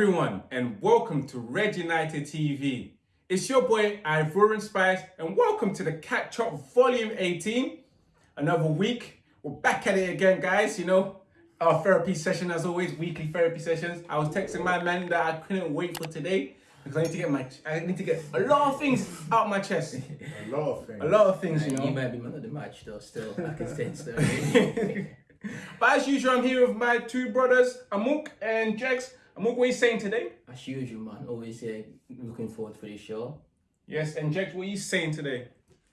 everyone, and welcome to Red United TV. It's your boy Ivorian Spice, and welcome to the Catch Up Volume 18. Another week, we're back at it again, guys. You know, our therapy session, as always, weekly therapy sessions. I was texting my man that I couldn't wait for today because I need to get my, I need to get a lot of things out my chest. A lot of things. A lot of things, you You know. might be man of the match though, still. I can sense that. But as usual, I'm here with my two brothers, Amuk and Jex. Amuk, what are you saying today? As usual, man. Always uh, looking forward for the show. Yes, and Jex, what are you saying today?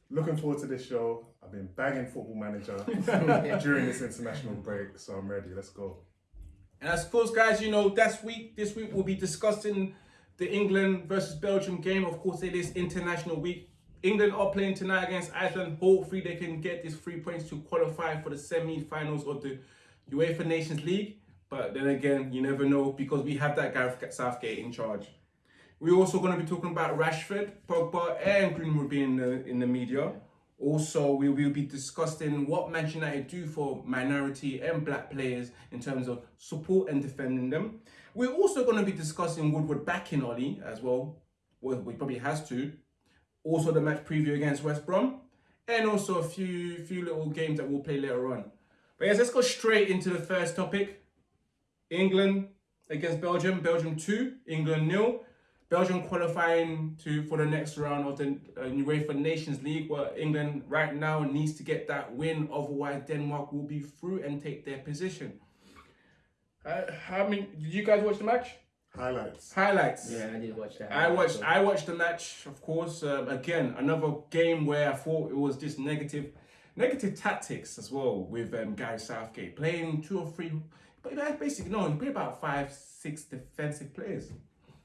Looking forward to this show. I've been bagging Football Manager during this international break, so I'm ready. Let's go. And as course, guys, you know, this week, this week we'll be discussing the England versus Belgium game. Of course, it is international week. England are playing tonight against Iceland. Hopefully, they can get these three points to qualify for the semi-finals of the UEFA Nations League. But then again, you never know because we have that Gareth Southgate in charge. We're also going to be talking about Rashford, Pogba, and Greenwood being in the, in the media. Also, we will be discussing what Manchester United do for minority and black players in terms of support and defending them. We're also going to be discussing Woodward backing Ollie as well. Well, we probably has to. Also, the match preview against West Brom, and also a few few little games that we'll play later on. But yes, let's go straight into the first topic. England against Belgium. Belgium 2, England nil. Belgium qualifying to for the next round of the uh, UEFA Nations League, where England right now needs to get that win. Otherwise, Denmark will be through and take their position. Uh, how many? Did you guys watch the match? Highlights. Highlights. Yeah, I did watch that. I watched. I watched the match, of course. Um, again, another game where I thought it was just negative, negative tactics as well with um, Gary Southgate playing two or three. But that's basically no. He played about five, six defensive players.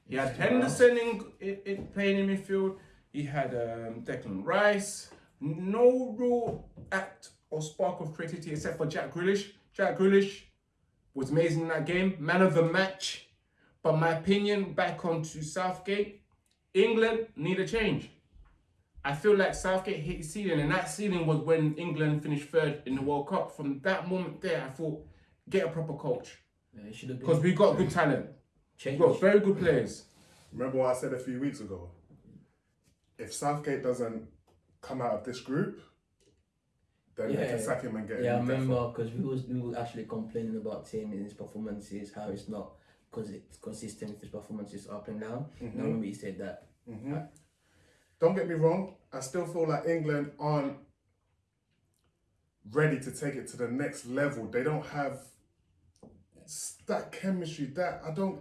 He had Henderson in, in, in playing in midfield. He had um, Declan Rice. No real act or spark of creativity except for Jack Grealish. Jack Grealish was amazing in that game. Man of the match. But my opinion, back onto Southgate, England need a change. I feel like Southgate hit his ceiling, and that ceiling was when England finished third in the World Cup. From that moment there, I thought, get a proper coach. Yeah, it should have Because we got good talent. changed. We've got very good players. Remember what I said a few weeks ago? If Southgate doesn't come out of this group, then they Yeah. can sack him and get Yeah, I him. in remember because we was we were actually complaining about him and his performances, how it's not because it's consistent with his performances up and down. And I remember he said that. Mhm. Don't get me wrong. I still feel like England aren't ready to take it to the next level. They don't have s- that chemistry. That I don't.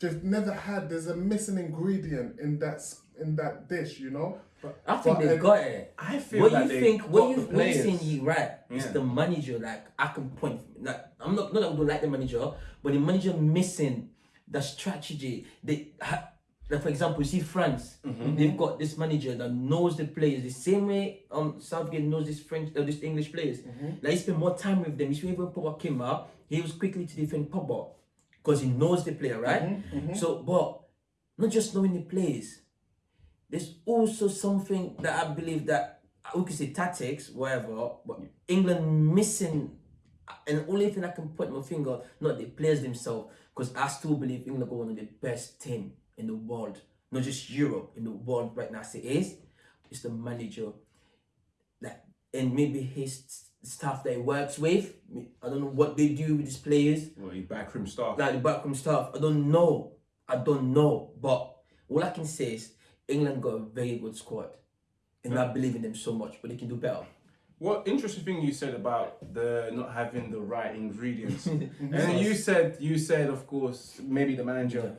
They've never had. There's a missing ingredient in that in that dish. You know. But, I think But they got it. I feel What like you think? What you the what you players. saying? Right? It's Yeah. the manager. Like I can point. Like I'm not not that we don't like the manager, but the manager missing the strategy. They ha, like for example, you see France. Mm-hmm. They've got this manager that knows the players the same way um Southgate knows this French uh, this English players. Mm-hmm. Like he spent more time with them. You see when Pogba came out, he was quickly to defend Pogba because he knows the player, right? Mm-hmm. So, but not just knowing the players. There's also something that I believe that we could say tactics, whatever, but England missing, and only thing I can point my finger, not the players themselves, because I still believe England are one of the best team in the world, not just Europe, in the world right now. As it is, it's the manager, that and maybe his staff that he works with. I don't know what they do with these players Well, he backroom staff. like the backroom staff. I don't know. I don't know. But all I can say is England got a very good squad. And I believe in them so much, but they can do better. What interesting thing you said about the not having the right ingredients, and you said you said of course maybe the manager.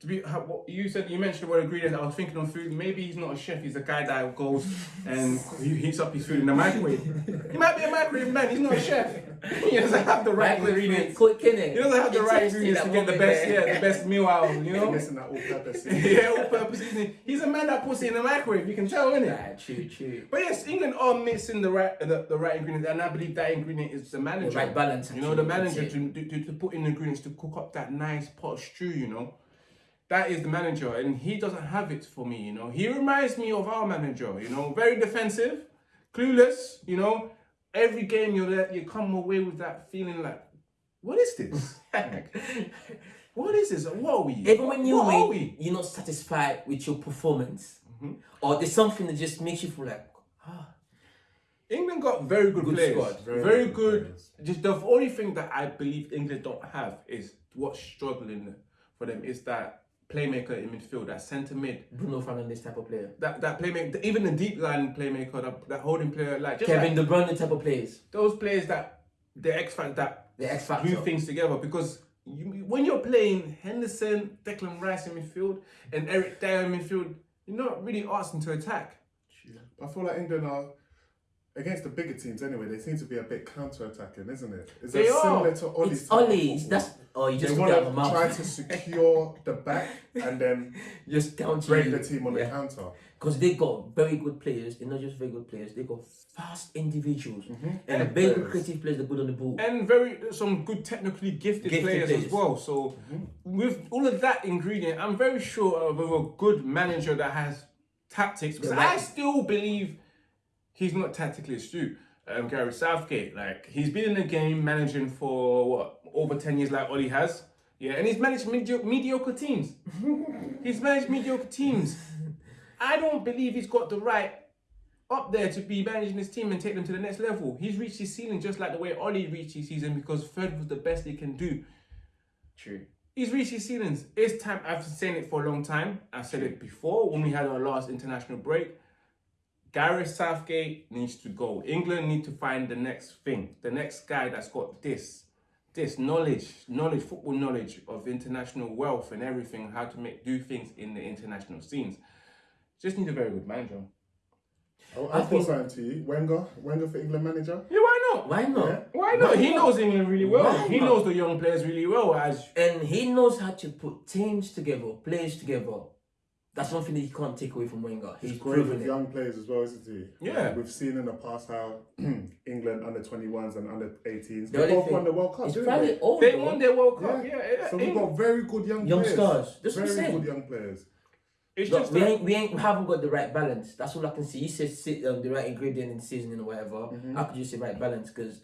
To be, how, what, you said you mentioned the word ingredients. I was thinking of food. Maybe he's not a chef. He's a guy that goes and he heats up his food in the microwave. he might be a microwave man. He's not a chef. He doesn't have the right ingredients. Quick, innit? He doesn't have the It right ingredients to get the best, bit yeah, the best meal out of him. You know. Missing that all-purpose. yeah, all purpose seasoning. He's a man that puts it in the microwave. You can tell, innit? Nah, true, true. But yes, England are missing the right the, the right ingredient, and I believe that ingredient is the manager. right balance, You know, the manager to, to, to, to put in the ingredients to cook up that nice pot of stew. You know, that is the manager, and he doesn't have it for me. You know, he reminds me of our manager. You know, very defensive, clueless. You know, every game you're there, you come away with that feeling like, what is this? What is this? What are we? Even when you win, we? You're not satisfied with your performance, or there's something that just makes you feel like, ah, England got very good, Good players. squad. Very, Very good. good. Just the only thing that I believe England don't have is what's struggling for them is that playmaker in midfield, that centre mid, Bruno Fernandes type of player, that that playmaker, even the deep line playmaker, that, that holding player, like just Kevin like De Bruyne type of players, those players that the X factor that the X factor. glue things together because. You, when you're playing Henderson, Declan Rice in midfield, and Eric Dier in midfield, you're not really asking to attack. I feel like England are against the bigger teams anyway. They seem to be a bit counter-attacking, isn't it? Is They that are. similar to Ollie's? It's type of Ollie's. That's oh, you just want want to to try to secure the back and then just counter break the team on the counter. because they got very good players. They're not just very good players. They got fast individuals Mm-hmm. and And very players. creative players that good on the ball. and very some good technically gifted, Gifted players, as well. So with all of that ingredient, I'm very sure of a good manager that has tactics. Because The right- I still believe he's not tactically astute. Um, Gary Southgate, like he's been in the game managing for what over ten years, like Ollie has. Yeah, and he's managed medio- mediocre teams. he's managed mediocre teams. I don't believe he's got the right up there to be managing his team and take them to the next level. He's reached his ceiling just like the way Ollie reached his season because third was the best he can do. True. He's reached his ceilings. It's time. I've been saying it for a long time. I've said it before when we had our last international break. Gareth Southgate needs to go. England need to find the next thing, the next guy that's got this, this knowledge, knowledge, football knowledge of international wealth and everything, how to make do things in the international scenes. Just need a very good manager. Oh, I, I I think- thought something to you. Wenger, Wenger for England manager. Yeah, why not? Why not? Yeah. Why not? He knows England really well. Why he not? knows the young players really well. As And he knows how to put teams together, players together. That's one thing that you can't take away from Wenger. He's, He's great proven with it. young players as well, isn't he? Yeah. We've seen in the past how England under 21s and under 18s, The they only both thing- won the World Cup, didn't they? old. they won their World Cup, Yeah. yeah. yeah. So we've got very good young, Young players. stars. That's what I'm very good young players. It's Look, just we ain't, we ain't we haven't got the right balance. That's all I can see. You said sit, um, the right ingredient in seasoning or whatever. Mm-hmm. I could just say right balance because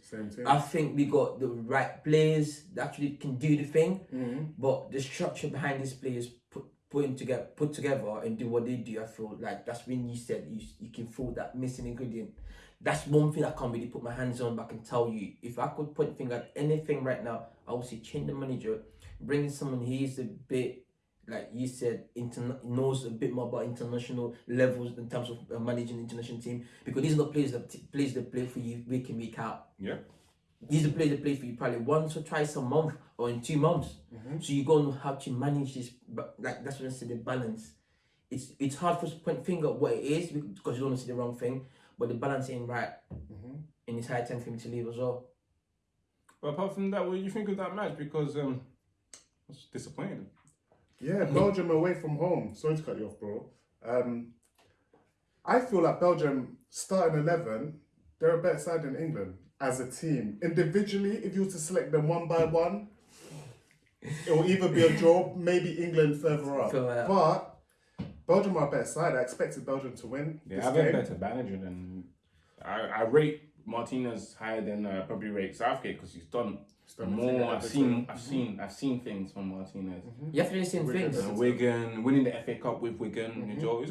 I think we got the right players that actually can do the thing, Mm-hmm. but the structure behind these players put putting together put together and do what they do. I feel like that's when you said you you can feel that missing ingredient. That's one thing I can't really put my hands on, but I can tell you if I could point finger at anything right now, I would say change the manager, bring in someone who is a bit like you said, interna- knows a bit more about international levels in terms of uh, managing the international team because these are the players that t- players that play for you week in week out. yeah. These are players that play for you probably once or twice a month or in two months. So you go know how to manage this, but like that's what I said the balance. It's it's hard for us to point finger at what it is because you don't want to see the wrong thing, but the balance ain't right, and it's high time for me to leave as well. But apart from that, what do you think of that match? Because um, I was disappointed. Yeah, Belgium away from home. Sorry to cut you off, bro. Um, I feel like Belgium starting eleven, they're a better side than England as a team. Individually, if you were to select them one by one, it will either be a draw, maybe England further up. Further up. But Belgium are a better side. I expected Belgium to win. They this have a game. better manager than I. I rate Martinez higher than uh, probably rate Southgate because he's done, done more. I've seen. I've seen. I've seen things from Martinez. You have to do the Wigan. things. Uh, Wigan winning the FA Cup with Wigan. you know,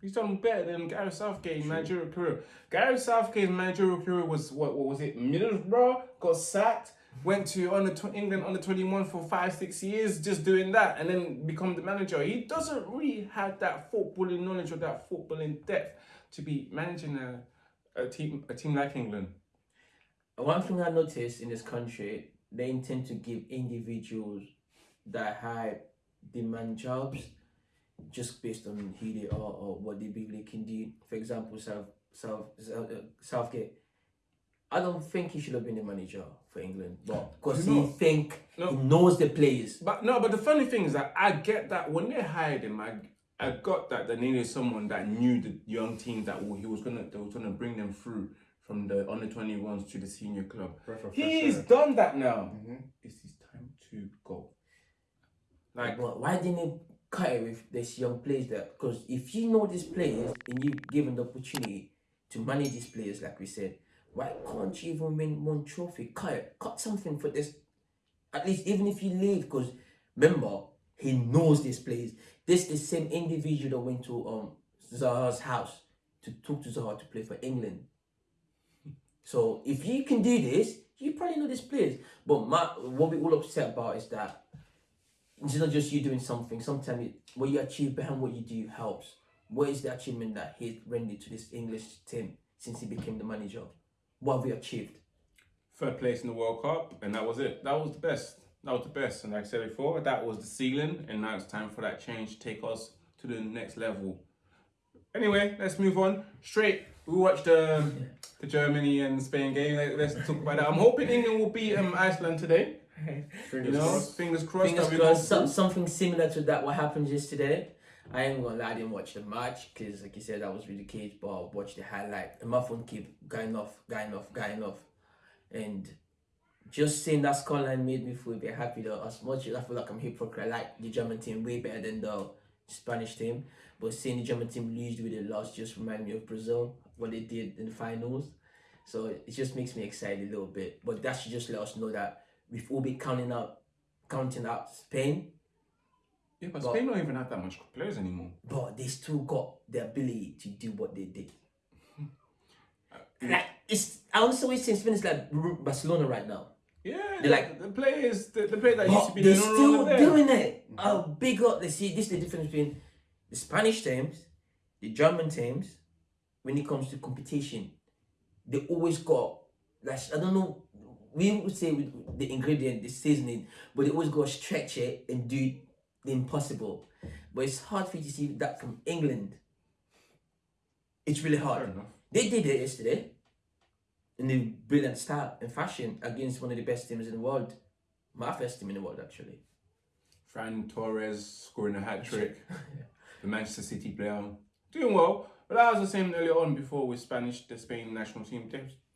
he's, done better than Gareth Southgate's managerial career. Gareth Southgate's managerial career was what? What was it? Middlesbrough got sacked. Went to under England under twenty one for five six years, just doing that, and then become the manager. He doesn't really have that footballing knowledge or that footballing depth to be managing a, a team a team like England. One thing I noticed in this country, they intend to give individuals that high demand jobs just based on who they are or what they believe they can do. For example, South South, South uh, Southgate. I don't think he should have been the manager for England, but because he know- think No. he knows the players. But no, but the funny thing is that I get that when they hired him, I I got that they needed someone that knew the young team that he was gonna they was gonna bring them through from the under twenty ones to the senior club. Breath of He's air. done that now. It's his time to go. Like But why didn't he cut it with this young players there? Because if you know these players and you give them the opportunity to manage these players, like we said, why can't you even win one trophy? Cut it, cut something for this. At least even if you leave, because Remember, he knows these players. This the same individual that went to um Zaha's house to talk to Zaha to play for England. So if you can do this, you probably know these players. But my, what we all upset about is that it's not just you doing something. Sometimes what you achieve behind what you do helps. What is the achievement that he rendered to this English team since he became the manager? What have we achieved? Third place in the World Cup, and that was it. That was the best. That was the best. And like I said before, that was the ceiling, and now it's time for that change to take us to the next level. Anyway, let's move on. Straight, we watched um, the Germany and Spain game. Let- Let's talk about that. I'm hoping England will beat um, Iceland today. Fingers You know, crossed. fingers crossed. Fingers that we crossed, some, something similar to that what happened yesterday. I ain't gonna lie, I didn't watch the match because, like you said, I was really caged, but I watched the highlight. And my phone keep going off, going off, going off. And just seeing that scoreline made me feel a bit happy though. As much as I feel like I'm hypocrite, I like the German team way better than the Spanish team. But seeing the German team lose with a loss just remind me of Brazil, what they did in the finals. So it just makes me excited a little bit. But that should just let us know that we've all been counting out counting out Spain, Yeah, but But- Spain don't even have that much players anymore. but they still got the ability to do what they did. Like it's I also always say Spain is like Barcelona right now. Yeah, They're like- the players, the, the players that used to be they're still doing it. Oh, big up. They see this is the difference between the Spanish teams, the German teams. When it comes to competition, they always got like I don't know. We would say with the ingredient, the seasoning, but they always go stretch it and do the impossible. But it's hard for you to see that from England. It's really hard. They did it yesterday in a brilliant style and fashion against one of the best teams in the world. My first team in the world, actually. Ferran Torres scoring a hat trick. the Manchester City player doing well. But that was the same earlier on before with Spanish, the Spain national team.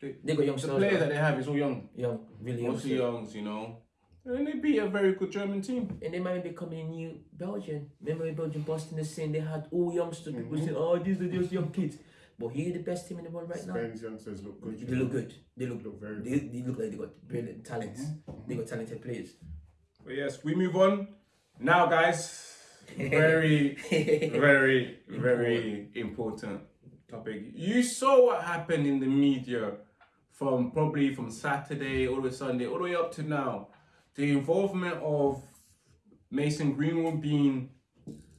They, they, They got young the players that they have is all young, Young, really young. mostly stars. youngs, you know. And they beat a very good German team. And they might be becoming a new Belgian. Remember when Belgium Boston the same, they had all youngsters. People mm-hmm. saying, oh, these are just young kids. But here, the best team in the world right now. Spain's youngsters look good. you They look good. They look, Look very they, they look like they got brilliant mm-hmm. talents. Mm-hmm. They got talented players. But yes, we move on. Now, guys, very, very, very important topic. You saw what happened in the media from probably from Saturday all the way Sunday, all the way up to now, the involvement of Mason Greenwood being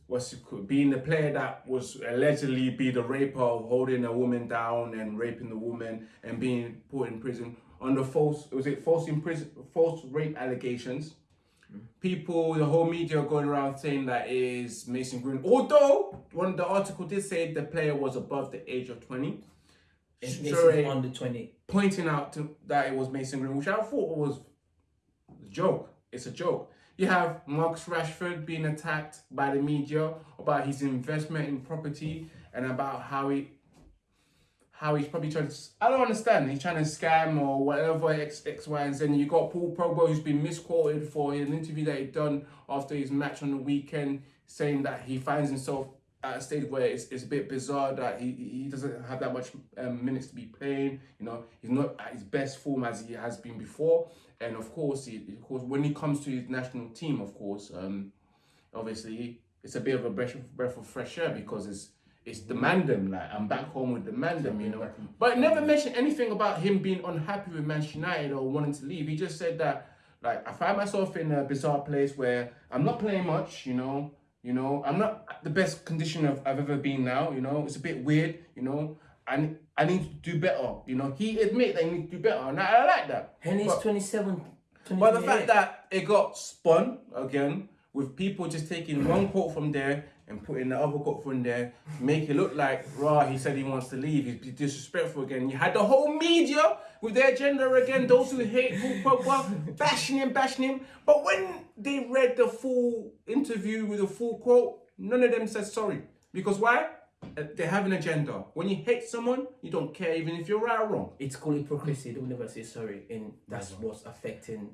what's it called, being the player that was allegedly be the raper of holding a woman down and raping the woman and being put in prison under false was it false imprison false rape allegations. People, the whole media going around saying that is Mason Green. Although one of the article did say the player was above the age of 20. Mason under 20. Pointing out to, that it was Mason Green, which I thought was a joke. It's a joke. You have Marcus Rashford being attacked by the media about his investment in property and about how he how he's probably trying to, I don't understand, he's trying to scam or whatever X, X, Y, and Z. And you got Paul Pogba who's been misquoted for an interview that he done after his match on the weekend saying that he finds himself at a stage where it's, it's a bit bizarre that he he doesn't have that much um, minutes to be playing. You know, he's not at his best form as he has been before. And of course, he, of course, when it comes to his national team, of course, um, obviously it's a bit of a breath of, breath of fresh air because it's it's the mandem. Like I'm back home with the mandem, you know. But never mentioned anything about him being unhappy with Manchester United or wanting to leave. He just said that like I find myself in a bizarre place where I'm not playing much, you know. You know, I'm not the best condition of I've ever been now. You know, it's a bit weird. You know, I I need to do better. You know, he admit that he needs to do better, and I, I like that. Henry's But- 27. but the fact that it got spun again with people just taking one quote from there and putting the other quote from there, make it look like rah, He said he wants to leave. He's disrespectful again. You had the whole media with their agenda again. Those who hate Paul Pogba bashing him, bashing him. But when they read the full interview with the full quote, none of them said sorry. Because why? Uh, They have an agenda. When you hate someone, you don't care even if you're right or wrong. it's called hypocrisy. They will never say sorry, and that's what's affecting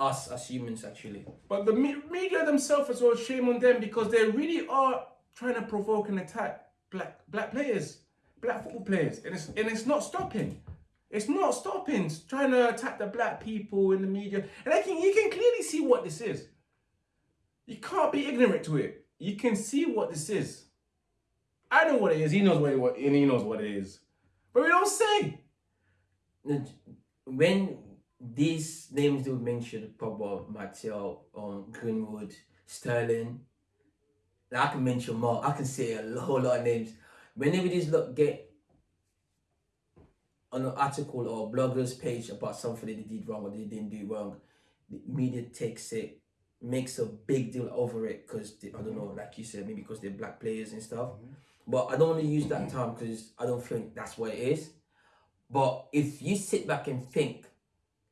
us as humans, actually. But the me- media themselves as well, shame on them because they really are trying to provoke and attack black black players, black football players, and it's and it's not stopping. It's not stopping. It's trying to attack the black people in the media, and I can you can clearly see what this is. You can't be ignorant to it. You can see what this is. I know what it is. He knows what it what and he knows what it is, but we don't say. when these names they were mentioned, Pogba, Martial, um, Greenwood, Sterling, I can mention more. I can say a whole lot of names. Whenever these look get on an article or blogger's page about something that they did wrong or they didn't do wrong, the media takes it, makes a big deal over it because I don't know, like you said, maybe because they're black players and stuff. But I don't want to use that term because I don't think that's what it is. But if you sit back and think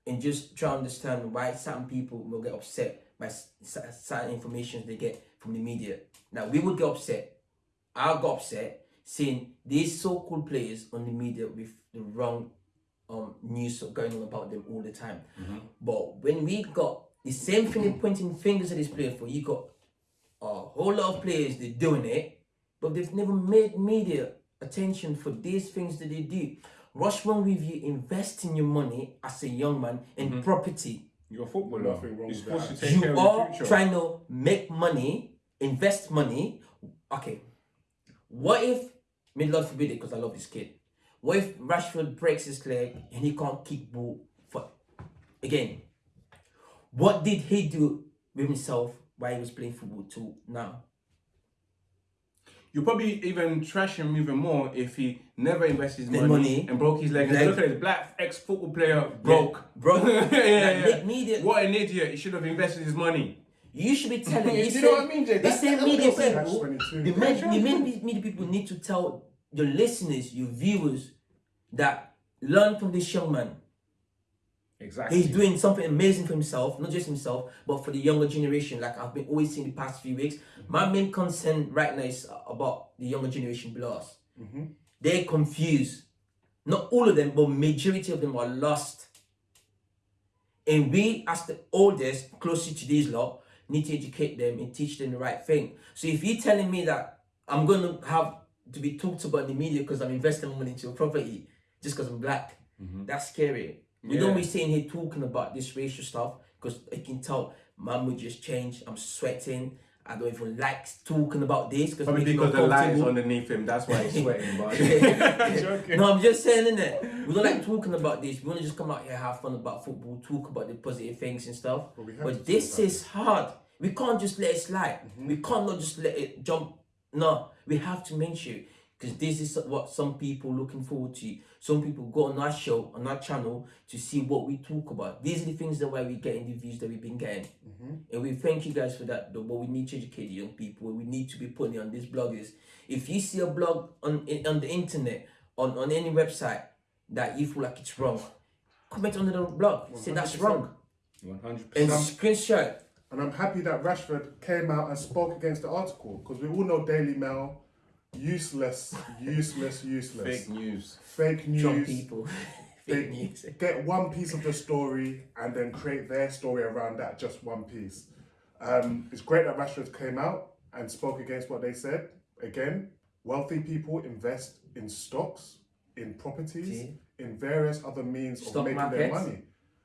and just try to understand why certain people will get upset by certain information they get from the media. Now we would get upset. I got upset seeing these so-called players on the media with the wrong um news going on about them all the time. But when we got the same thing pointing fingers at this player for, you got a whole lot of players they're doing it, but they've never made media attention for these things that they do. What's wrong with you investing your money as a young man in mm-hmm. property? You're a footballer. Nothing wrong You're with supposed that. to take care you of are future. trying to make money, invest money. Okay, what if, may Lord forbid it, because I love this kid. What if Rashford breaks his leg and he can't kick ball for again? What did he do with himself while he was playing football to now? You'll probably even trash him even more if he never invested his money, money. and broke his leg. Look at this black ex football player broke. Bro, yeah, yeah, yeah. media. What an idiot! He should have invested his money. You should be telling You know what I mean, Jay? That's- same media I'm saying. Catch people, 22. the, the main media people need to tell your listeners, your viewers, that learn from this young man. Exactly. He's doing something amazing for himself, not just himself, but for the younger generation. Like I've been always seeing the past few weeks. Mm-hmm. My main concern right now is about the younger generation below us. Mm-hmm. They're confused. Not all of them, but majority of them are lost. And we, as the oldest, closer to these lot, need to educate them and teach them the right thing. So if you're telling me that I'm going to have to be talked about in the media because I'm investing money into a property just because I'm black, mm-hmm. that's scary. We don't Yeah. be sitting here talking about this racial stuff because I can tell my mood just changed. I'm sweating. I don't even like talking about this because Probably because the lights underneath him. That's why he's sweating. But no, I'm just saying, innit? We don't like talking about this. We want to just come out here, have fun about football, talk about the positive things and stuff. But we But, this is hard. We can't just let it slide. We mhm. can't not just let it jump. No, we have to mention it because this is what some people looking forward to. Some people go on our show, on our channel to see what we talk about. These are the things that why we're getting the views that we've been getting. Mm-hmm. And we thank you guys for that. Though, but we need to educate the young people. We need to be putting on these bloggers. If you see a blog on on the internet, on, on any website that you feel like it's wrong, comment under the blog. Say that's wrong. One hundred And percent. screenshot. And I'm happy that Rashford came out and spoke against the article because we all know Daily Mail, useless, useless, useless, Fake news. fake Drunk news. people. They Fake news. get one piece of the story and then create their story around that just one piece. Um, it's great that Rashford came out and spoke against what they said. Again, wealthy people invest in stocks, in properties, See? in various other means Stock of making their markets. money.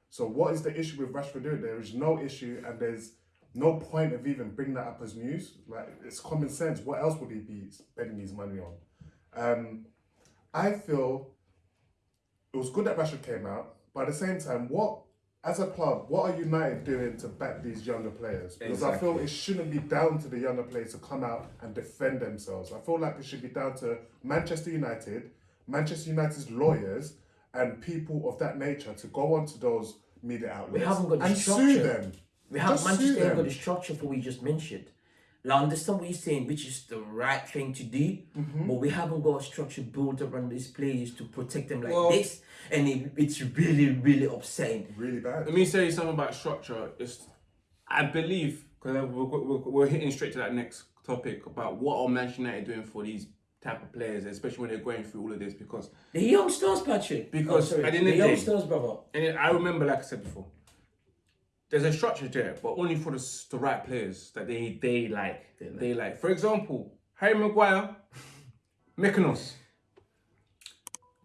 So what is the issue with Rashford doing? There is no issue, and there's no point of even bringing that up as news. Like it's common sense. What else would he be spending his money on? Um, I feel it was good that Rashford came out, but at the same time, what as a club, what are United doing to back these younger players? Because I feel it shouldn't be down to the younger players to come out and defend themselves. I feel like it should be down to Manchester United, Manchester United's lawyers, and people of that nature to go onto those media outlets and structure. sue them. We have Just sue Manchester ain't got the structure for what you just mentioned. Now, I understand what you're saying, which is the right thing to do, Mm-hmm. but we haven't got a structure built around these players to protect them like Well- this, and it, it's really, really upsetting. Really bad. Let me say something about structure. It's, I believe, because we're, we're, we're hitting straight to that next topic about what are Manchester United doing for these type of players, especially when they're going through all of this. Because, The youngsters, Patrick. Because oh, sorry, at the end the of the day- youngsters, brother. and I remember, like I said before, there's a structure there, but only for the, the right players that they they like. They They like. like. For example, Harry Maguire, Mykonos,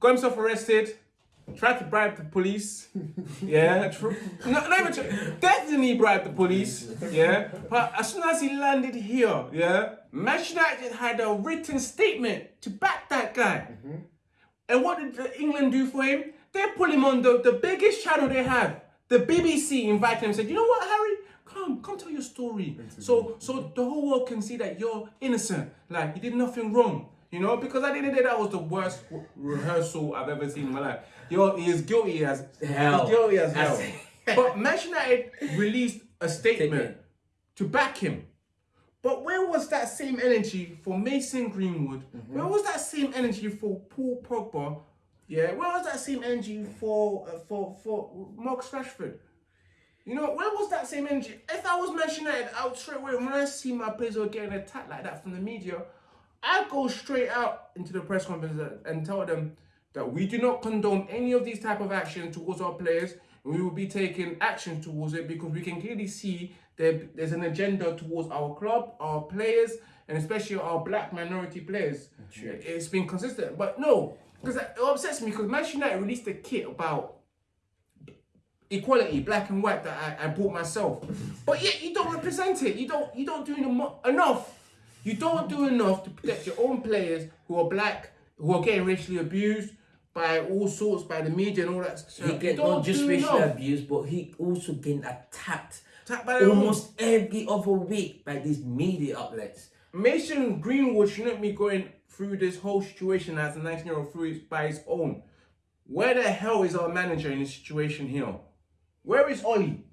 got himself arrested, tried to bribe the police. Yeah, tr- no, not even definitely bribed the police. Yeah, but as soon as he landed here, yeah, Manchester United had a written statement to back that guy. Mm-hmm. And what did England do for him? They put him on the, the biggest channel they have. The BBC invited him and said, you know what, Harry? Come, come tell your story. So so the whole world can see that you're innocent. Like you did nothing wrong. You know, because at the end of the day, that was the worst re- rehearsal I've ever seen in my life. You're he is guilty as Hell. He's guilty as hell. But Manchester United released a statement Statement. to back him. But where was that same energy for Mason Greenwood? Mm-hmm. Where was that same energy for Paul Pogba? Yeah, where was that same energy for uh, for for Marcus Rashford? You know, where was that same energy? If I was Manchester United, I would straight away when I see my players were getting attacked like that from the media, I'd go straight out into the press conference and tell them that we do not condone any of these type of actions towards our players. And we will be taking action towards it because we can clearly see there, there's an agenda towards our club, our players, and especially our black minority players. It's been consistent, but no, because it upsets me because Manchester United released a kit about equality, black and white that I, I bought myself. But yet you don't represent it. You don't you don't do eno- enough. You don't do enough to protect your own players who are black, who are getting racially abused by all sorts, by the media and all that stuff. He get don't just racially abused, but he also getting attacked Attacked by their own. almost every other week by these media outlets. Mason Greenwood shouldn't be going through this whole situation as a 19 year old through by his own. Where the hell is our manager in this situation here? Where is Ollie?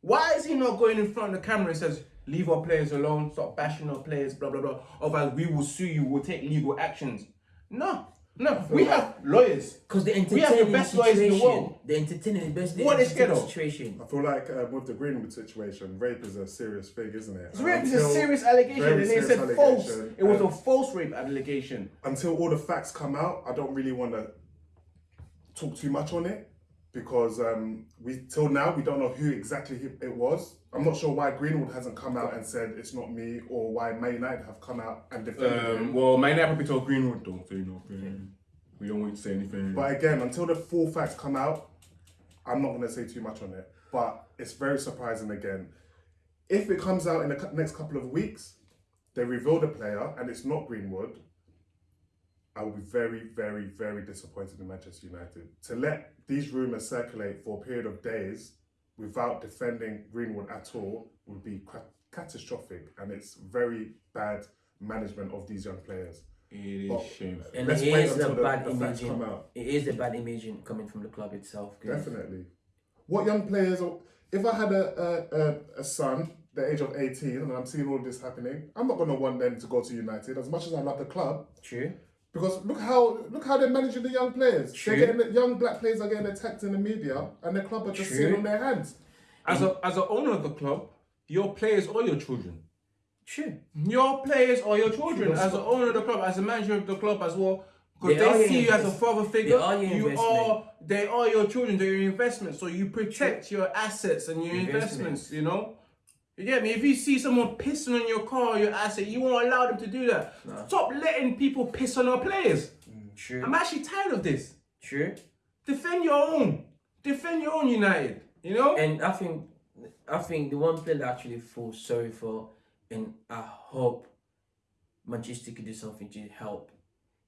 Why is he not going in front of the camera and says, leave our players alone, stop bashing our players, blah, blah, blah. Otherwise, we will sue you, we'll take legal actions. No, no, we have lawyers. Because they're We have the entertaining best the lawyers in the situation. world. They're entertaining the best. What are they scared of? Situation. I feel like uh, with the Greenwood situation, rape is a serious thing, isn't it? It's rape is a serious allegation, and they said false. It was a false rape allegation. until all the facts come out, I don't really want to talk too much on it because um, we till now we don't know who exactly it was. I'm not sure why Greenwood hasn't come out and said it's not me, or why Man United have come out and defended him. Um, well, my neighbor probably told Greenwood, don't say nothing. We don't want to say anything. But again, until the full facts come out, I'm not going to say too much on it. But it's very surprising again. If it comes out in the next couple of weeks, they reveal the player and it's not Greenwood, I will be very, very, very disappointed in Manchester United. To let these rumours circulate for a period of days without defending Greenwood at all would be ca- catastrophic and it's very bad management of these young players. it is But- shameful. And Let's it wait is a the- bad the facts imaging. come out. It is a bad imaging coming from the club itself. Definitely. What young players? are- If I had a a, a, a son, the age of eighteen, and I'm seeing all this happening, I'm not gonna want them to go to United as much as I love the club. True. Because look how look how they're managing the young players. True. They're getting young black players are getting attacked in the media, and the club are just True. sitting on their hands. As a as an owner of the club, your players are your children. True. Your players are your children. True, As that's an owner of the club, as a manager of the club as well, because They they, see you as a father figure. they are your you investment. are they are your children. They're your investment. So you protect your assets and your Investments. investments. You know. You get me? If you see someone pissing on your car your asset, you won't allow them to do that. Stop letting people piss on our players. Mm, true. I'm actually tired of this. True. Defend your own. Defend your own United. You know. And I think, I think the one player that I actually feel sorry for, and I hope Manchester could do something to help,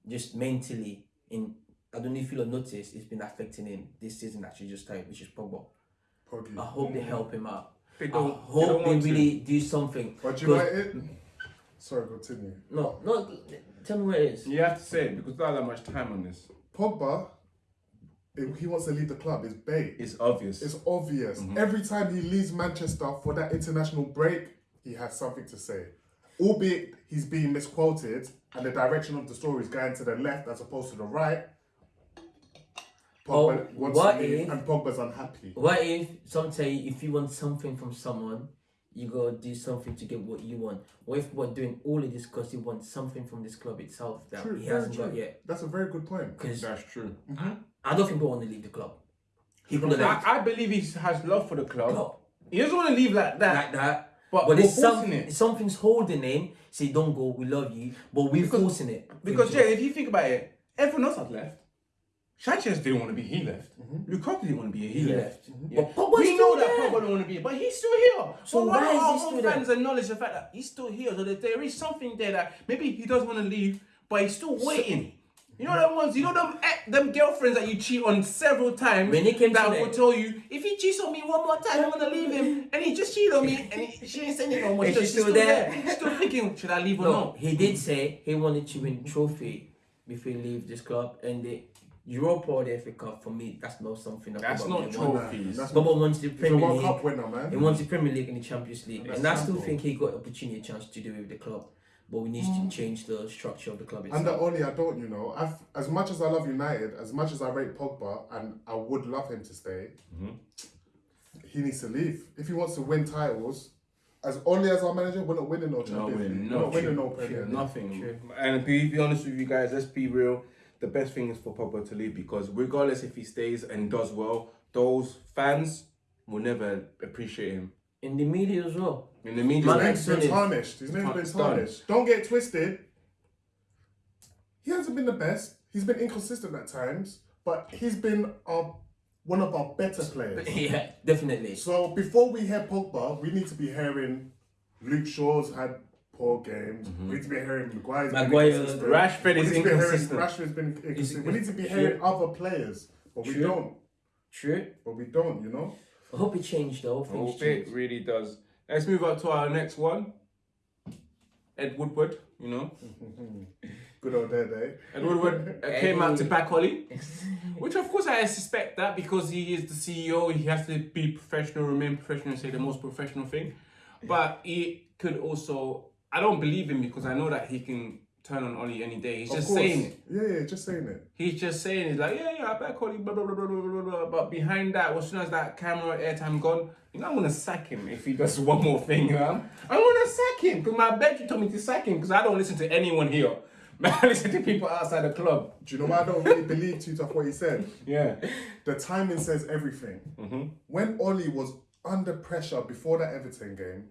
just mentally. In I don't know if you'll notice, it's been affecting him this season. Actually, just started, which is Pogba. Poggy. I hope they mm. help him out. They I don't- they hope don't they, want to. really do something. But you 'Cause- might it. Sorry, continue. No, no. Tell me where it is. You have to say it because there's not that much time on this. Pogba, if he wants to leave the club, It's bait. It's obvious. It's obvious. Mm-hmm. Every time he leaves Manchester for that international break, he has something to say. Albeit he's being misquoted and the direction of the story is going to the left as opposed to the right. Pogba Oh, wants what to leave if- and Pogba's unhappy. What if some say if you want something from someone, you gotta do something to get what you want? What if we're doing all of this because you want something from this club itself that True, he hasn't got yet? That's a very good point. Because That's true. Mm-hmm. I don't think we want to leave the club. He could I, I believe he has love for the club. club He doesn't want to leave like that. like that. But But, we're it's forcing it. something's holding him. Say, don't go. We love you, but we're Because- forcing it. because Him Jay, to- if you think about it, everyone else has left. Sanchez didn't want to be. He left. Lukaku didn't want to be here. He, He left. left. Yeah. But Pogba's we know that there. Pogba don't want to be, here, but he's still here. So but why why is don't he our still own there? fans acknowledge the fact that he's still here? So that there is something there that maybe he doesn't want to leave, but he's still waiting. You know them ones, you know them eh, them girlfriends that you cheat on several times When he came that will tell you if he cheats on me one more time, I'm gonna leave him, and he just cheated on me, and he, she ain't saying it no more. She's she's still there. She's still thinking, should I leave or No, not? he did say he wanted to win trophy before he leave this club, and the Europa or the FA Cup for me, that's not something that That's not really trophy. wants. Trophies. That's Bobo wants the He's a Premier World League. Cup winner, man. He wants the Premier League and the Champions League, That's and I still think he got opportunity, a chance to do it with the club. But we need to mm. change the structure of the club itself. the only I don't, you know. I've, as much as I love United, as much as I rate Pogba, and I would love him to stay, mm-hmm. he needs to leave. If he wants to win titles, as only as our manager, we're not winning no No, Champions we're League. not. We're not winning no Premier League. Nothing. And be, be honest with you guys, let's be real. The best thing is for Pogba to leave because regardless if he stays and does well, those fans will never appreciate him. In the media as well. In the media, His name's been tarnished. His name's been It's tarnished. Don't get twisted. He hasn't been the best. He's been inconsistent at times, but he's been our, one of our better players. yeah, definitely. So before we hear Pogba, we need to be hearing Luke Shaw's had poor games. We need to be hearing Maguire's Maguire. Rashford is need to be hearing inconsistent. Rashford's been inconsistent. We need to be True. hearing other players, but we don't. True. But we don't, you know. I hope it changed though. I hope Oh, it really does. Let's move on to our next one. Ed Woodward, you know. Good old dead, eh? Ed Woodward uh, came out to back Ollie, which of course I suspect that because he is the CEO, he has to be professional, remain professional, and say the most professional thing. But he could also, I don't believe him because I know that he can turn on Ollie any day. He's Of just course. saying it. Yeah, yeah, just saying it. He's just saying it's like, yeah, yeah, I back Ollie, blah, blah, blah, blah, blah, blah, blah. But behind that, as soon as that camera airtime gone, you know, I'm going to sack him if he does one more thing. You know? I'm going to sack him because my bedroom told me to sack him because I don't listen to anyone here. Man, I listen to people outside the club. Do you know why I don't really believe too tough what he said? Yeah. The timing says everything. Mm-hmm. When Ollie was under pressure before that Everton game,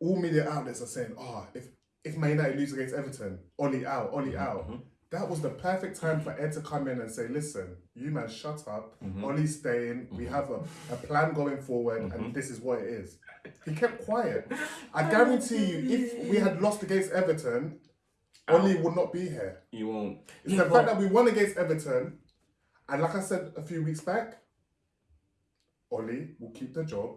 all media outlets are saying, "Oh, if if Man United lose against Everton, Ollie out, Ollie Mm-hmm. out." That was the perfect time for Ed to come in and say, "Listen, you man, shut up. Mm-hmm. Ollie's staying. We have a, a plan going forward, Mm-hmm. and this is what it is." He kept quiet. I guarantee you, if we had lost against Everton, Ollie would not be here. You won't. It's Yeah, the fact that we won against Everton, and like I said a few weeks back, Ollie will keep the job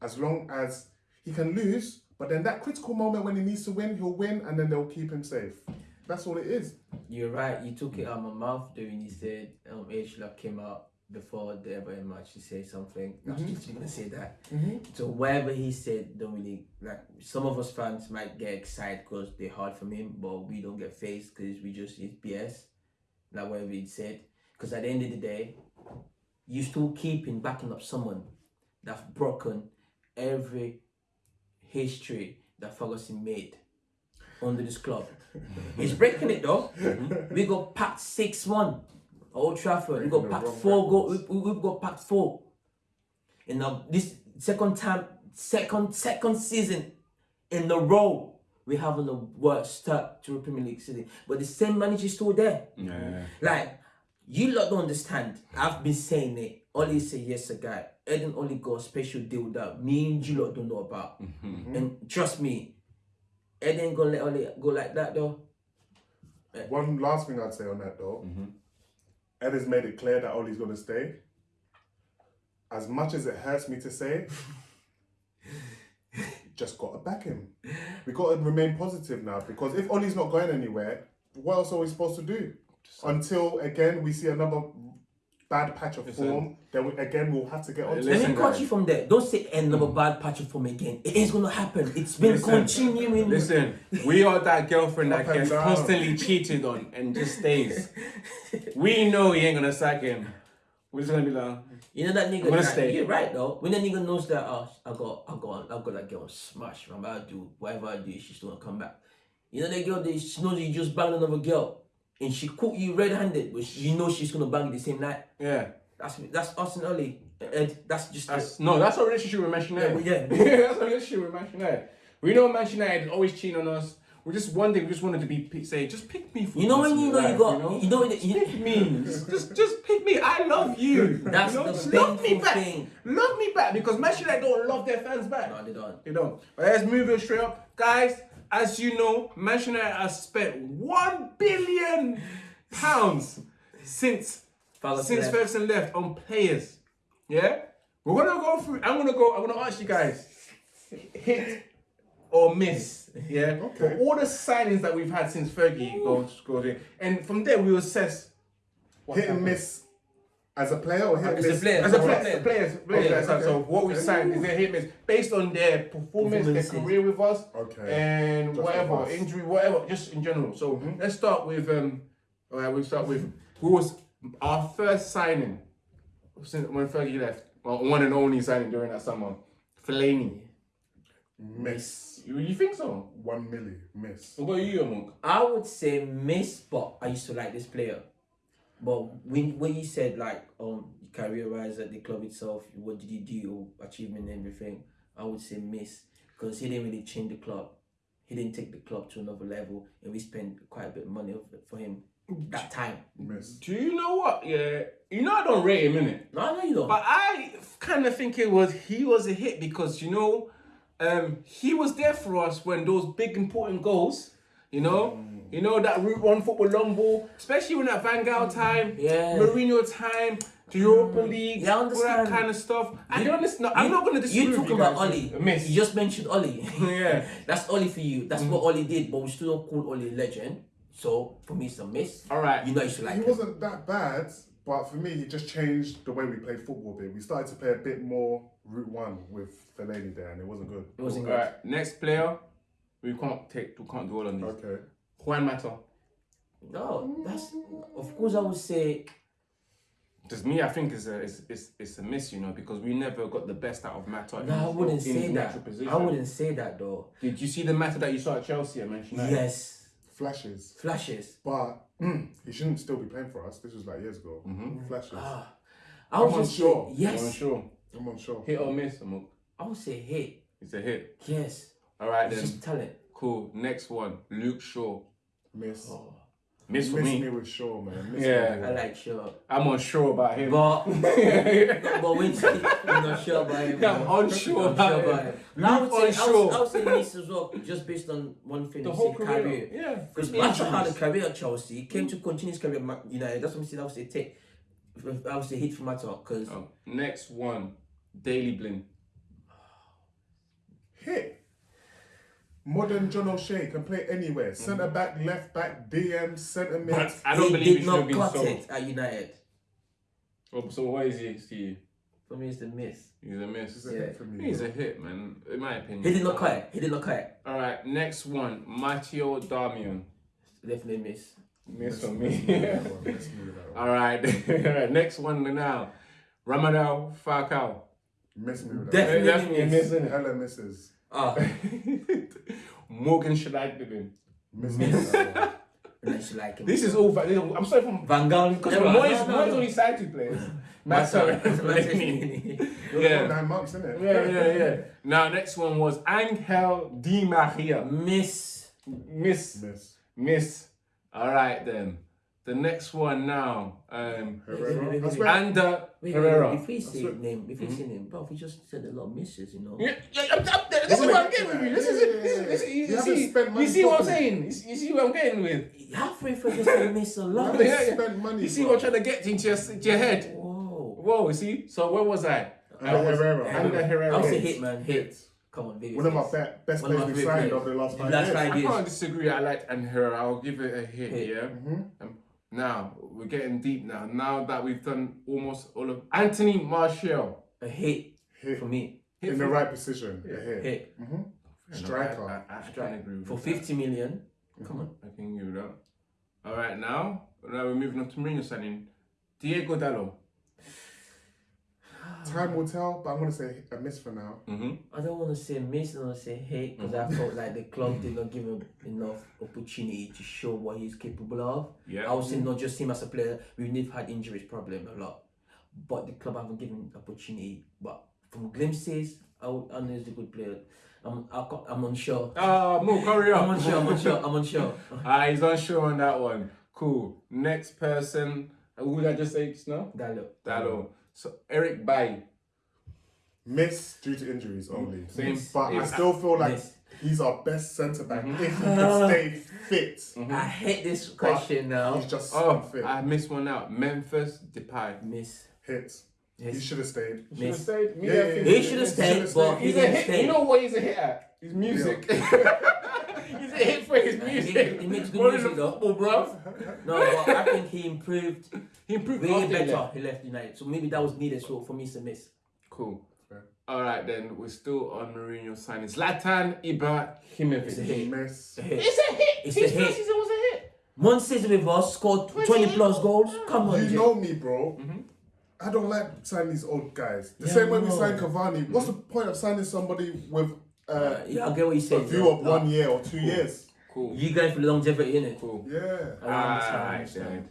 as long as he can lose. But then that critical moment when he needs to win, he'll win, and then they'll keep him safe. That's all it is. You're right. You took it out of my mouth when you said um, H-Lab came out before the Everton match to say something. I was just gonna say that. So whatever he said, don't really like. Some of us fans might get excited because they heard from him, but we don't get phased because we just it's BS. Like whatever he said. Because at the end of the day, you still keeping backing up someone that's broken every history that Ferguson made under this club. He's breaking it though. We got packed six one. Old Trafford. We got the packed four goal. We, we, we got packed four. And now this second time, second second season in a row, we have the worst start to the Premier League season. But the same manager is still there. Yeah. Like, you lot don't understand. I've been saying it. Only say yes, a guy. Eden only got a special deal that me and you lot don't know about. Mm-hmm. And trust me, Eden gonna let Oli go like that though. Eh. One last thing I'd say on that though, mm-hmm. Ed has made it clear that Ollie's going to stay. As much as it hurts me to say, just got to back him. We got to remain positive now because if Ollie's not going anywhere, what else are we supposed to do? Until again we see another bad patch of Listen. form, then we, again we'll have to get on. Let Listen, me cut you from there. Don't say another bad patch of form again. It is gonna happen. It's been Listen. continuing. Listen, we are that girlfriend that gets down. constantly cheated on and just stays. We know he ain't gonna sack him. We're just gonna be like, You know that nigga. I'm gonna that- stay. You're right though. When that nigga knows that, oh, I got, I got, I got that girl smash. I'm about to do whatever I do. She's gonna come back. You know that girl. That she knows you just banged another girl, and she caught you red-handed, but you know she's gonna bang you the same night. yeah. That's that's us and Ollie. Ed, that's just That's no, that's our relationship with Manchester United. Yeah, that's our relationship with Manchester United. We know Manchester United always cheating on us. we just one day we just wanted to be say just pick me. For You know when you know you got, you know, when Just you, pick me. just, just pick me. I love you. That's you know? the love me back. thing. Love me back because Manchester United don't love their fans back. No, they don't. You don't. But let's move it straight up, guys. As you know, Manchester United has spent one billion pounds since Ferguson since left. Ferguson left on players. Yeah, we're gonna go through. I'm gonna go. I'm gonna ask you guys, hit or miss. Yeah, Okay. for all the signings that we've had since Fergie goes goes in, and from there we will assess. Hit and miss as a player or hit and As a player. As a As a player, player. players, players, Okay, so- okay. so what we signed is their hit miss based on their performance, their career with us, Okay. and Just whatever us. injury, whatever, just in general. So let's start with um. All right, we'll start with who was our first signing since when Fergie left. Well, one and only signing during that summer, Fellaini. Miss. You, you think so? One milli. Miss. What about you, Monk? I would say miss, but I used to like this player. But when when you said like um career wise at the club itself, what did he do or achievement and everything? I would say miss because he didn't really change the club. He didn't take the club to another level, and we spent quite a bit of money for him that time. Miss. Do you know what? Yeah, you know I don't rate him, innit? No, I know you don't. But I kind of think it was he was a hit because you know, um, he was there for us when those big important goals, you know, you know that Route One football long ball, especially when that Van Gaal mm. time, Yeah. Mourinho time, the Europa mm. League, Yeah, all that kind of stuff. I don't listen. I'm You- not gonna disagree. You with talking you about guys. Ollie? Miss. You just mentioned Ollie. Yeah. That's Ollie for you. That's mm. what Ollie did, but we still don't call Ollie a legend. So for me, it's a miss. All right. You know you should like He him. wasn't that bad, but for me, he just changed the way we played football a bit. We started to play a bit more Route 1 with Fellaini there, and it wasn't good. It wasn't good. right. Next player. We can't take. We can't dwell on these. Okay. Juan Mata. No, that's of course I would say Just me, I think is a is, is, is a miss, you know, because we never got the best out of Mata. in no, I wouldn't in say that. position. I wouldn't say that though. Did you see the Mata that you saw at Chelsea? I mentioned that. Yes, Flashes. flashes. But mm, he shouldn't still be playing for us. This was like years ago. Flashes. Ah, I I'm would unsure. say I'm yes. unsure. I'm unsure. Hit or miss, Amok? I would say hit. It's a hit. Yes, All right it's then. just talent. Cool. Next one, Luke Shaw. Miss. Oh, Miss Miss me. me with Shaw, man. Miss Yeah. me I like sure, I'm unsure about him. but but when you you're not sure about him. Yeah, I'm unsure I'm about sure him. about him. I would say I unsure. would, I would say miss as well, just based on one thing. the whole said, career. Yeah. Because Injuries. Mata had a career at Chelsea, he came mm. to continue his career at Man United. That's what I'm saying. I would say take. I would say hit for Mata because Oh, next one, Daley Blind. Hit. Modern John O'Shea can play anywhere. Centre back, left back, DM, centre mid. But I don't he believe he did should have not been cut sold. it at United. Oh, so what is he to you? For me, it's the miss. He's a miss. It's a Yeah. hit for me. He's a hit, man. In my opinion. He did not cut it. He did not cut it. All right, next one, Matteo Darmian. Definitely miss. Miss for me. with that one, miss me with that one. All right, All right, next one now, Radamel Falcao. Miss me with that Definitely Definitely a miss. miss, Hella misses. Ah, Morgan Schneiderlin. With that one. and should like him. This is all. va- I'm sorry from Van Gaal. because No, Moyes no, Moyes no, no. only signed two players. Mata- Mata and Mata- Fellaini. You're Yeah. nine months, innit? Yeah, yeah, yeah. Now next one was Angel Di Maria. Miss. Miss, Miss. miss. All right then. The next one now, um, Herrera. I wait, swear. Ander Wait, Herrera. wait, if we say swear- name, if we say hmm? name, bro, we just said a lot of misses, you know. Yeah, yeah, I'm, I'm, this is what I'm getting with you. This is it. This is, this is, you, You haven't see, you see what I'm saying? You see, what I'm getting with? Halfway through, just say miss a lot. haven't Yeah, yeah. spent money, You see bro. what I'm trying to get into your, into your head? Whoa. Whoa, you see? So where was I? I Ander was Herrera. Ander Herrera. I would say Hit. hit, man. Hit. Come on, baby. One of my be- best One of players my we favorite signed over the last five years. I years. can't disagree. I like Ander Herrera. I'll give it a hit, Hit. yeah? Mm-hmm. Um, Now, we're getting deep now. Now that we've done almost all of... Anthony Martial. A hit Hit. for me. Hit In for- the right position. A hit. Hit. Mm-hmm. Striker. I, I, I can agree with For that. 50 million. Come on. I can give it up. All right, now, now we're moving on to Mourinho signing. Diogo Dalot. Time will tell, but I'm going to say a miss for now. Mm-hmm. I don't want to say miss, I want to say hate because I felt like the club did not give him enough opportunity to show what he's capable of. Yeah. I would say not just him as a player, we've had injuries problem a lot. But the club haven't given opportunity. But from glimpses, I, would- I know he's a good player. I'm, I, I'm unsure. Ah, Mo, hurry up. I'm unsure. I'm unsure. I'm unsure. Ah, he's unsure on that one. Cool. Next person. uh, Who did I just say just now? Dalot. Dalot. So Eric Bailly. Miss due to injuries only. Same. But I still feel like Miss. he's our best centre back Mm-hmm. if he can stay fit. I hate this question now. He's just Oh, unfit. I missed one out. Memphis Depay. Miss. Hit. He should have stayed. He Should have stayed. Me, Yeah, yeah, yeah. He should have stayed, should've but stayed. he He's a didn't hit. stay. You know what he's a hit at? His music. he's a hit for his music. he makes good More music, the though. football, bruv. No, but I think he improved He improved way he better. left. He left United, so maybe that was needed. So for me, it's a miss. Cool. All right, then we're still on Mourinho signing. Zlatan Ibrahimovic. It's a hit. Miss. A hit. It's a hit. It's His a first hit. season was a hit. One season with us, scored 20 plus goals. Come on, You Jay. know me, bro. Mm-hmm. I don't like signing these old guys. The Yeah, same way we signed Cavani. What's the point of signing somebody with uh, yeah, I get what you say. a said. view of one year or two years? Cool. You going for longevity, innit? Cool. Yeah. I understand, Alright then.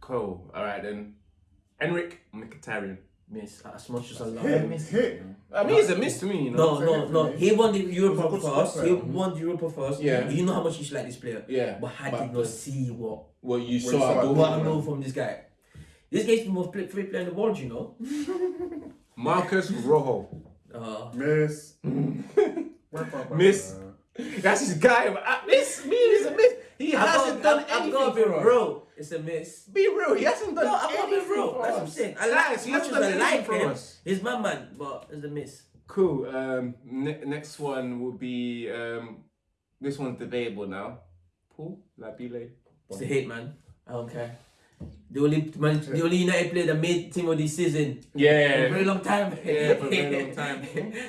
Cool. All right then. Henrikh Mkhitaryan. Miss. As much as I love Hit, him. hit. I mean, he's a miss to me, you know. No, no, no. He won the Europa good for us. He won the Europa for us. Yeah. You know how much you should like this player. Yeah. But I did the- not see what Well, you you saw saw what I know from this guy. This guy's the most play, free player in the world, you know. Marcos Rojo. Uh, Miss. Miss. That's his guy. but, uh, miss me is a miss. He I hasn't got, done I, I anything got to be for us. real. It's a miss. Be real. He hasn't done No, I got to anything be real. That's what I'm saying. I like Guys, as he much hasn't as done I anything like for him. us. He's my man, but it's a miss. Cool. Um, ne- next one will be um, this one's debatable now. Paul Labile. It's a hit, man. I don't care. The only man, the only United player that made team of this season for a Yeah. very long time. Yeah, for a very long time.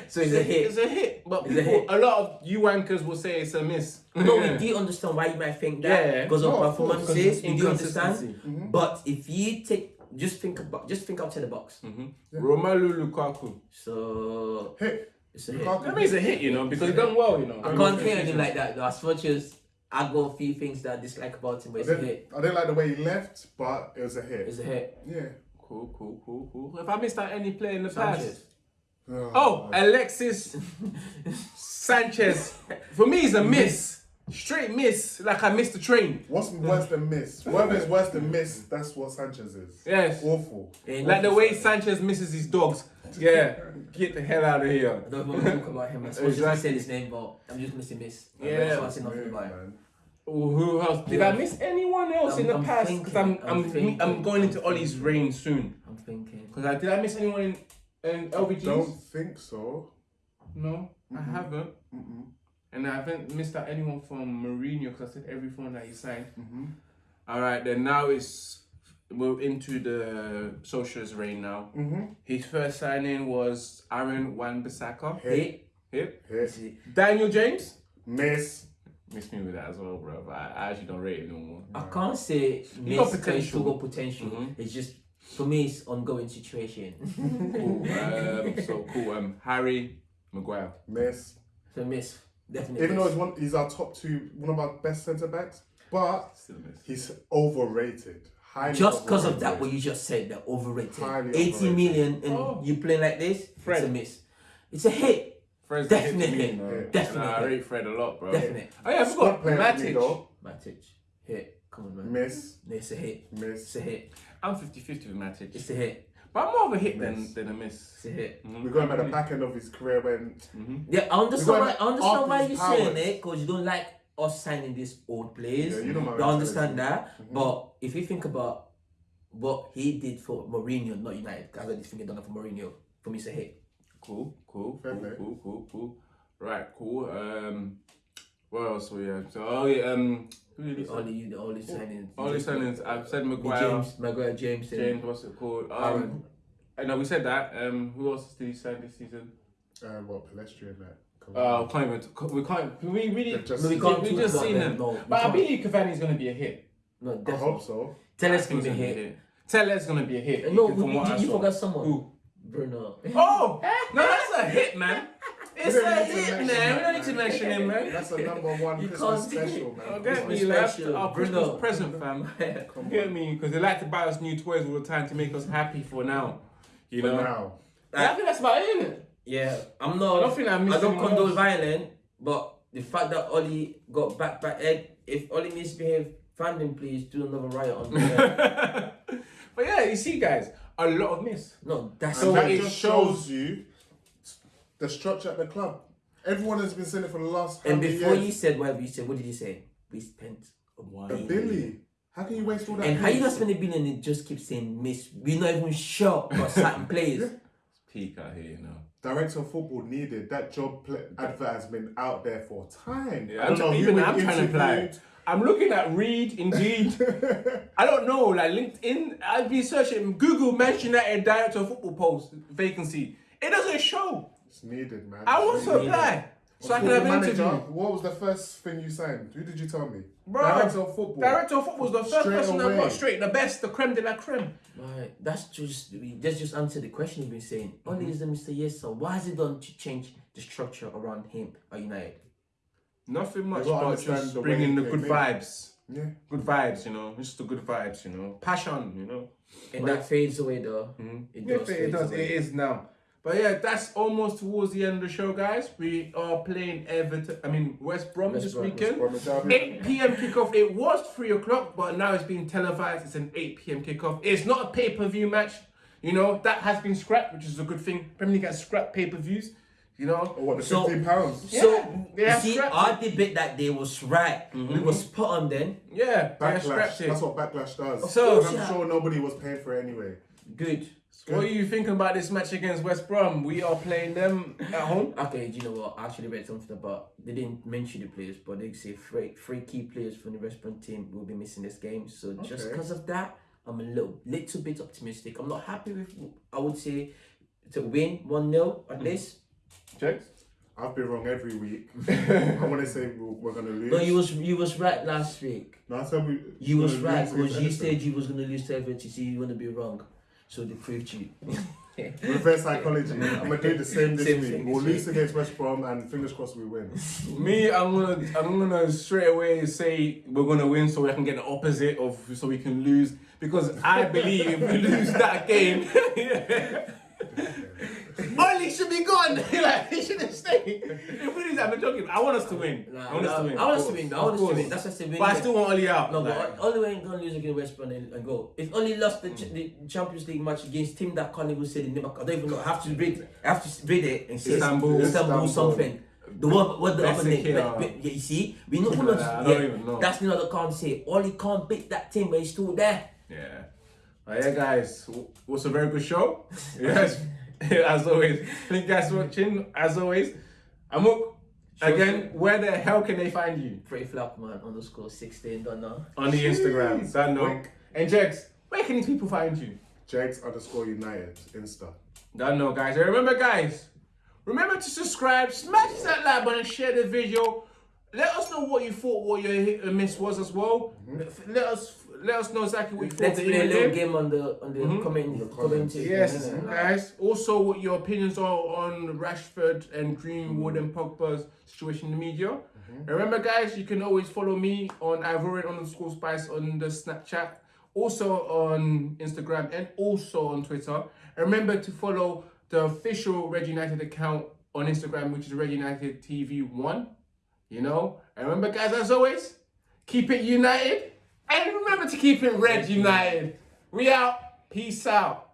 so it's a hit. It's a hit, but It's a hit. a lot of you wankers will say it's a miss. No, we do understand why you might think that Yeah. because of No, performances. because We do inconsistency. understand. But if you take, just think about, just think outside the box. Mhm. Romelu Lukaku. So Hit. it's a hit. Lukaku. That means a hit, you know, because he done well, you know. I can't hear anything like that though. As much as I got a few things that I dislike about him, but I it's a didn't, hit. I didn't like the way he left, but it was a hit. It's a hit. Yeah. Cool, cool, cool, cool. If I missed out any player in the Sanchez. past. Oh, oh Alexis Sanchez. For me, it's a miss. Straight miss. Like I missed the train. What's worse than miss? Whatever is worse than miss, that's what Sanchez is. Yes. Awful. Ain't Like the way to. Sanchez misses his dogs. Yeah. Get the hell out of here. I don't want to talk about him. I suppose Exactly. I said his name, but I'm just missing miss. Yeah. I say nothing Yeah, about him. man. Who else? Did I miss anyone else in I'm- the I'm past? Because I'm, I'm, I'm I'm, going into Ollie's reign soon. I'm thinking. Because I did I miss anyone in, in LVGs? Don't think so. No, I haven't. Mm-mm. And I haven't missed out anyone from Mourinho because I said everyone that he signed. Mm-hmm. All right, then now it's we're into the Solskjaer's reign now. Mm-hmm. His first signing was Aaron Wan-Bissaka. Hit. Hip. It's Hit. Daniel James. Miss. Miss me with that as well, bro. But I, I actually don't rate it no more. I can't say He got miss because he still potential. got potential. Mhm. It's just for me, it's ongoing situation. Cool. um, so cool. Um, Harry Maguire. Miss. so miss, definitely. Even though he's one, he's our top two, one of our best centre backs, but Still a miss. he's overrated. Highly just because of that, what you just said, they're overrated. Highly 80 overrated. million and Oh. you play like this, Fred. it's a miss. It's a hit. Fred's Definitely. hit me. Yeah. Definitely. Nah, I rate Fred a lot, bro. Definitely. Oh yeah, I Squad forgot player for me, Matic. Matic. Hit. Come on, man. Miss. It's a hit. It's Miss. a hit. I'm 50-50 with Matic. It's a hit. But I'm more of a hit than, Miss. than a miss. It's a hit. Mhm. We're going by the back end of his career when Mhm. Yeah, I understand why, I understand why you're saying it because you don't like us signing these old players. Yeah, you know my I understand mentality. that. Mhm. But if you think about what he did for Mourinho, not United, because I just think he done it for Mourinho. For me, it's a hit. Cool, cool, Fair cool, play. cool, cool, cool. Right, cool. Um, what else we have? So, oh yeah, um, who did he The sign? only, the only signing. Only signings. I've said The Maguire, James, Maguire, James, James. What's it called? Um, Aaron. I know we said that. Um, who else did he sign this season? uh, what Pellistri and that. Come Uh, on. can't even. We can't. We really. Just- No, we can't we talk just seen them. them. No, But I can't. believe Cavani's gonna be a hit. No, I hope so. Tell us gonna be a hit. Teller's gonna be a hit. No, from we, what you, you forgot someone. Who? Bruno. Oh no, that's a hit, man. It's We don't a need to hit, mention man. that, We don't need to mention him, man. That's a number one You Christmas can't- special, man. Oh, Come get on. me, like, special. our Bruno. Christmas present, fam. Come Get on. me, because they like to buy us new toys all the time to make us happy for now. You For know. now. I think that's about it, isn't it? Yeah, I'm not. I don't think I missed I don't condone else. violent, but the fact that Ollie got back back egg, if Ollie misbehaved, find him please do another riot on the but yeah, you see, guys, a lot of miss. No, that's So and that it just shows- shows you the structure at the club. Everyone has been saying it for the last And before years? you said whatever you said, what did you say? We spent a a billion. Billy. How can you waste all that? And how you money? not spend a billion and just keep saying miss? We're not even sure about certain players. Peak out here, you know. Director of football needed that job. Pl- advert has been out there for time. Yeah, I I'm don't know even I'm trying to apply. Interviewed. I'm looking at Reed, Indeed. I don't know, like LinkedIn. I've been searching Google Manchester United director of football post vacancy. It doesn't show. It's needed, man. I want to apply so I can have an interview. What was the first thing you signed? Who did you tell me? Bro, Director of football. Director of football was the first Straight person I away. got straight. The best, the creme de la creme. Right, that's just we that's just answer the question you've been saying. Only Mm-hmm. is the Mr. Yes, so why has it done to change the structure around him at United? Nothing much but just the bringing the good came in. vibes. Yeah. Good vibes, you know. Just the good vibes, you know. Passion, you know. And that fades away though. It Mm-hmm. Yeah, does. it does. away. It is now. But yeah, that's almost towards the end of the show, guys. We are playing Everton. I mean West Brom West this Brom, weekend. Brom, 8 p.m. kickoff. It was three o'clock, but now it's being televised. It's an 8 p.m. kickoff. It's not a pay-per-view match. You know that has been scrapped, which is a good thing. Premier League has scrapped pay-per-views. You know. Or what, the So- 15 pounds? Yeah, So they you see, scrapped our debate that day was right. We were spot on then. Yeah, Backlash. That's what backlash does. So- And I'm Yeah. sure nobody was paying for it anyway. Good. What are you thinking about this match against West Brom? We are playing them at home. Okay, do you know what? I actually read something about they didn't mention the players, but they say three three key players from the West Brom team will be missing this game. So just because of that, I'm a little little bit optimistic. I'm not happy with I would say to win one 0 Mm. at least. Checks. I've been wrong every week. I want to say we're, we're going to lose. No, you was you was right last week. No, I said we. You was right because you said you was gonna lose to Everton. So you wanna be wrong. So they proved you. Reverse psychology. I'm gonna do the same this Same week. thing we'll this lose against West Brom, and fingers crossed we win. Me, I'm gonna, I'm gonna straight away say we're gonna win, so I can get the opposite of, so we can lose. Because I believe if we lose that game, Ollie should be gone. like he shouldn't stay. If we lose, I'm not joking. I want us to win. I want us to win. I want us to win. I want us to win. That's what I said. But I still want Ollie out. No, like, but only way ain't gonna lose against West Brom and, and go. If only lost the, ch- mm. the Champions League match against team that can't even say the name. I don't even know. I have to read. I have to read it and say Istanbul. Istanbul, Istanbul. something. The one, what the other name? Besiktas. Be- be- yeah, you see, we know Something who like knows. that, I yeah, don't even know. That's the other can't say. Ollie can't beat that team, but he's still there. Yeah. But yeah, guys, w- was a very good show. Yes, as always. Thank you guys for watching. Mm. As always, Amuk, again, where the hell can they find you? Pretty Flapman underscore sixteen. Don't know. On the Instagram. Jeez. Don't know. Wink. And Jex, where can these people find you? Jags underscore United Insta. Don't know, guys. And remember, guys, remember to subscribe, smash that like button, share the video. Let us know what you thought, what your hit and miss was as well. Mm-hmm. Let us let us know exactly what you thought. Let's of play the a little game. game on the on the mm-hmm. comment. The comment. comments. Yes, Yeah, guys. Also, what your opinions are on Rashford and Greenwood and Pogba's situation in the media. Mm-hmm. And Remember, guys, you can always follow me on Ivorian underscore Spice on the Snapchat, also on Instagram, and also on Twitter. And remember to follow the official Red United account on Instagram, which is Red United TV One. You know. And remember, guys, as always, keep it united, and remember to keep it Red United. We out. Peace out.